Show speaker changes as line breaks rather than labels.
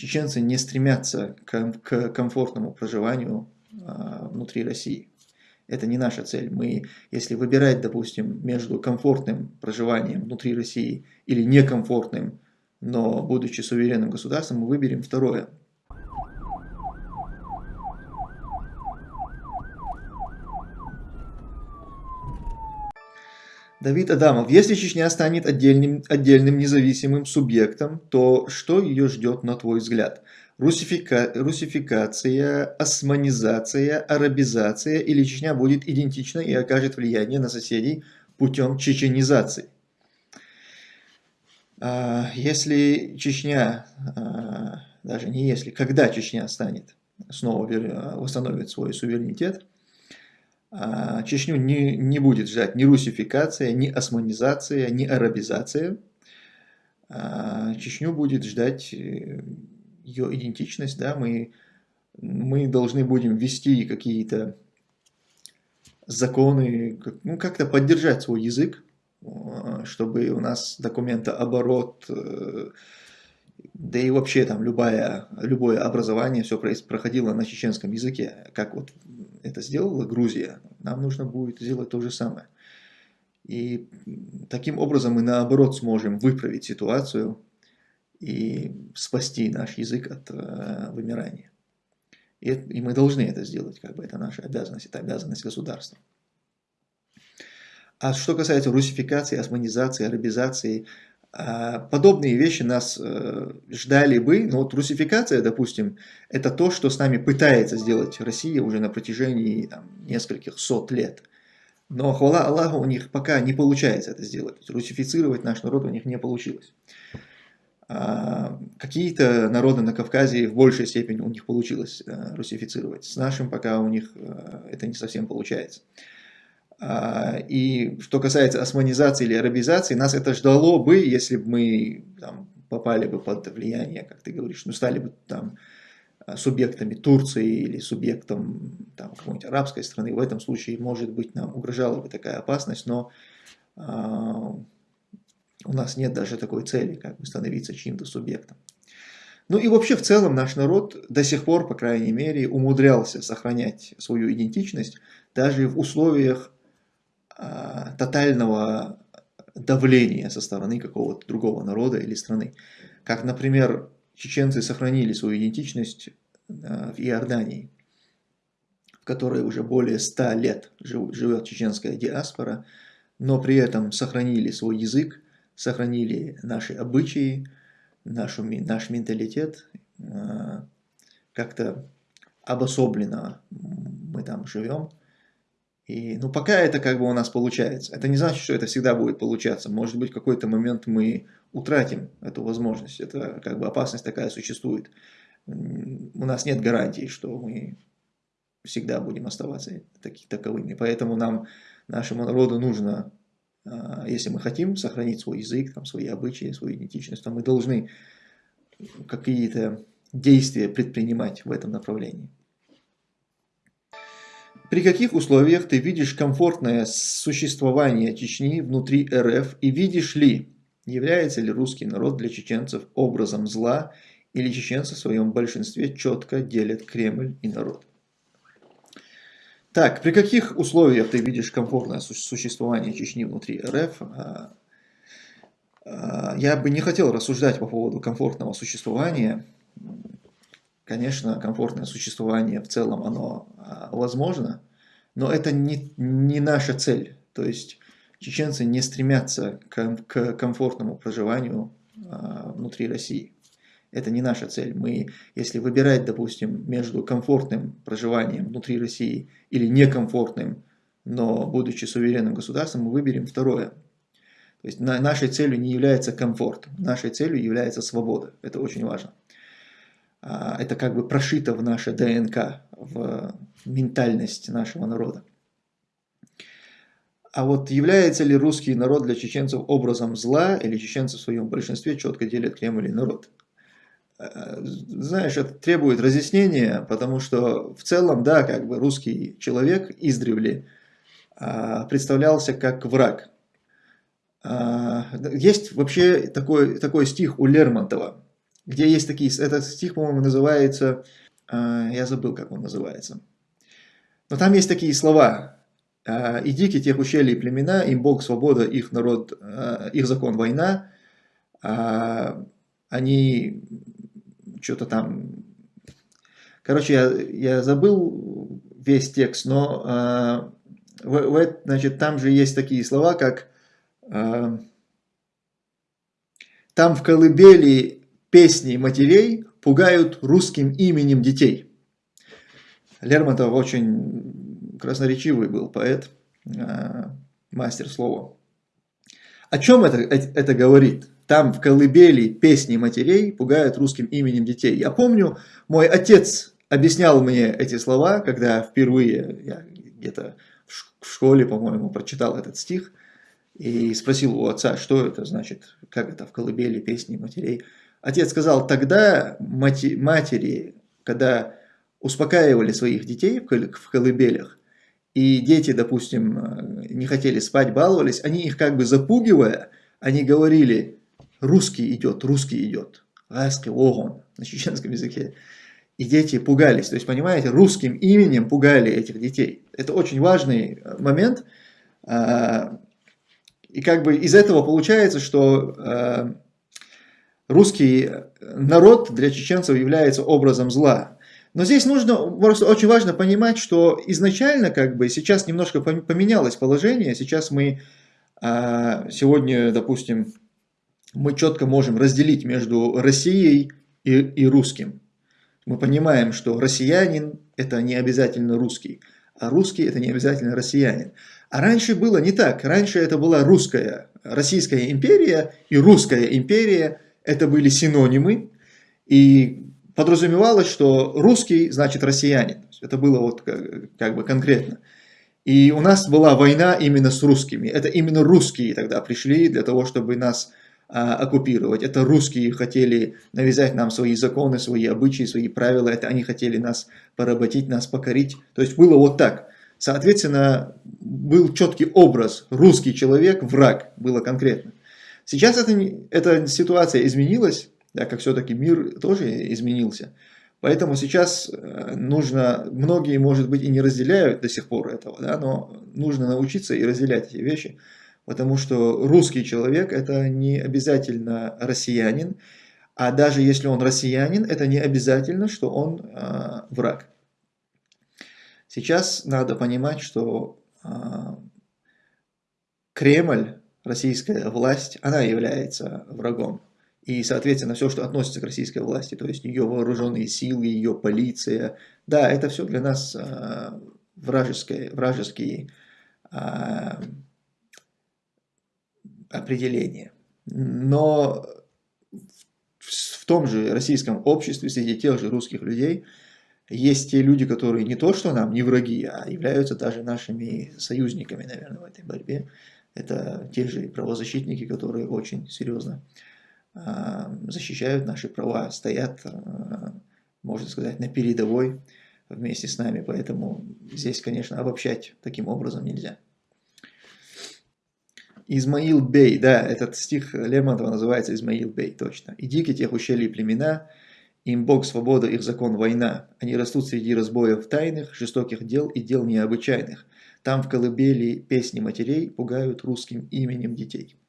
чеченцы не стремятся к, к комфортному проживанию а, внутри России. Это не наша цель. Мы, если выбирать, допустим, между комфортным проживанием внутри России или некомфортным, но будучи суверенным государством, мы выберем второе. Давид Адамов. Если Чечня станет отдельным, отдельным независимым субъектом, то что ее ждет, на твой взгляд? Русифика, русификация, османизация, арабизация или Чечня будет идентична и окажет влияние на соседей путем чеченизации? А, если Чечня, а, даже не если, когда Чечня станет, снова восстановит свой суверенитет, Чечню не, не будет ждать ни русификация, ни османизация, ни арабизация. А, Чечню будет ждать э, ее идентичность. Да? Мы, мы должны будем ввести какие-то законы, ну, как-то поддержать свой язык, а, чтобы у нас документооборот, э, да и вообще там любое, любое образование все проходило на чеченском языке, как вот это сделала Грузия, нам нужно будет сделать то же самое. И таким образом мы наоборот сможем выправить ситуацию и спасти наш язык от э, вымирания. И, и мы должны это сделать, как бы это наша обязанность, это обязанность государства. А что касается русификации, османизации, арабизации, подобные вещи нас э, ждали бы, но вот русификация, допустим, это то, что с нами пытается сделать Россия уже на протяжении там, нескольких сот лет. Но, хвала Аллаху, у них пока не получается это сделать. Русифицировать наш народ у них не получилось. А, какие-то народы на Кавказе в большей степени у них получилось э, русифицировать. С нашим пока у них э, это не совсем получается. А, и что касается османизации или арабизации, нас это ждало бы, если бы мы там, попали бы под влияние, как ты говоришь, ну стали бы там субъектами Турции или субъектом какой-нибудь арабской страны. В этом случае, может быть, нам угрожала бы такая опасность, но а, у нас нет даже такой цели, как бы становиться чьим-то субъектом. Ну и вообще в целом наш народ до сих пор, по крайней мере, умудрялся сохранять свою идентичность даже в условиях а, тотального давления со стороны какого-то другого народа или страны. Как, например, чеченцы сохранили свою идентичность а, в Иордании, в которой уже более ста лет живет чеченская диаспора, но при этом сохранили свой язык, сохранили наши обычаи, нашу, наш менталитет, а, как-то обособленно мы там живем. И, ну, пока это как бы у нас получается. Это не значит, что это всегда будет получаться. Может быть, в какой-то момент мы утратим эту возможность. Это как бы опасность такая существует. У нас нет гарантии, что мы всегда будем оставаться таки, таковыми. Поэтому нам, нашему народу нужно, а, если мы хотим сохранить свой язык, там, свои обычаи, свою идентичность, то мы должны какие-то действия предпринимать в этом направлении. При каких условиях ты видишь комфортное существование Чечни внутри РФ и видишь ли, является ли русский народ для чеченцев образом зла или чеченцы в своем большинстве четко делят Кремль и народ? Так, при каких условиях ты видишь комфортное существование Чечни внутри РФ? А, а, я бы не хотел рассуждать по поводу комфортного существования. Конечно, комфортное существование в целом, оно а, возможно, но это не, не наша цель. То есть чеченцы не стремятся к, к комфортному проживанию а, внутри России. Это не наша цель. Мы, если выбирать, допустим, между комфортным проживанием внутри России или некомфортным, но будучи суверенным государством, мы выберем второе. То есть на, нашей целью не является комфорт, нашей целью является свобода. Это очень важно. А, это как бы прошито в наше ДНК, в ментальность нашего народа. А вот является ли русский народ для чеченцев образом зла, или чеченцы в своем большинстве четко делят Кремль и народ? Э, знаешь, это требует разъяснения, потому что в целом, да, как бы русский человек издревле а, представлялся как враг. А, есть вообще такой, такой стих у Лермонтова, где есть такие, этот стих, по-моему, называется, э, я забыл, как он называется. Но там есть такие слова. «Э, «И дикие тех ущелий племена, им Бог свобода, их народ, э, их закон война». Э, они что-то там... Короче, я, я забыл весь текст, но значит, там же есть такие слова, как «Там в колыбели песни матерей пугают русским именем детей». Лермонтов очень красноречивый был поэт, э, мастер слова. О чем это, это говорит? Там в колыбели песни матерей пугают русским именем детей. Я помню, мой отец объяснял мне эти слова, когда впервые я где-то в школе, по-моему, прочитал этот стих и спросил у отца, что это значит, как это в колыбели песни матерей. Отец сказал, тогда матери, когда успокаивали своих детей в колыбелях, и дети, допустим, не хотели спать, баловались, они их как бы запугивая, они говорили, русский идет, русский идет. Ласки огон на чеченском языке. И дети пугались. То есть, понимаете, русским именем пугали этих детей. Это очень важный э, момент. А, и как бы из этого получается, что э, русский народ для чеченцев является образом зла. Но здесь нужно, просто очень важно понимать, что изначально как бы сейчас немножко поменялось положение. Сейчас мы а, сегодня, допустим, мы четко можем разделить между Россией и, и русским. Мы понимаем, что россиянин – это не обязательно русский, а русский – это не обязательно россиянин. А раньше было не так. Раньше это была русская, Российская империя и русская империя – это были синонимы. И подразумевалось, что русский значит россиянин. Это было вот как, как бы конкретно. И у нас была война именно с русскими. Это именно русские тогда пришли для того, чтобы нас а, оккупировать. Это русские хотели навязать нам свои законы, свои обычаи, свои правила. Это они хотели нас поработить, нас покорить. То есть было вот так. Соответственно, был четкий образ. Русский человек, враг, было конкретно. Сейчас это, эта ситуация изменилась, так как все-таки мир тоже изменился. Поэтому сейчас э, нужно, многие, может быть, и не разделяют до сих пор этого, да, но нужно научиться и разделять эти вещи потому что русский человек это не обязательно россиянин, а даже если он россиянин, это не обязательно, что он э, враг. Сейчас надо понимать, что э, Кремль, российская власть, она является врагом. И, соответственно, все, что относится к российской власти, то есть ее вооруженные силы, ее полиция, да, это все для нас э, вражеские, вражеские э, определение. Но в том же российском обществе, среди тех же русских людей, есть те люди, которые не то что нам не враги, а являются даже нашими союзниками, наверное, в этой борьбе. Это те же правозащитники, которые очень серьезно а, защищают наши права, стоят, а, можно сказать, на передовой вместе с нами. Поэтому здесь, конечно, обобщать таким образом нельзя. Измаил Бей, да, этот стих Лермонтова называется Измаил Бей, точно. «И дикие тех ущелий племена, им Бог свобода, их закон война. Они растут среди разбоев тайных, жестоких дел и дел необычайных. Там в колыбели песни матерей пугают русским именем детей».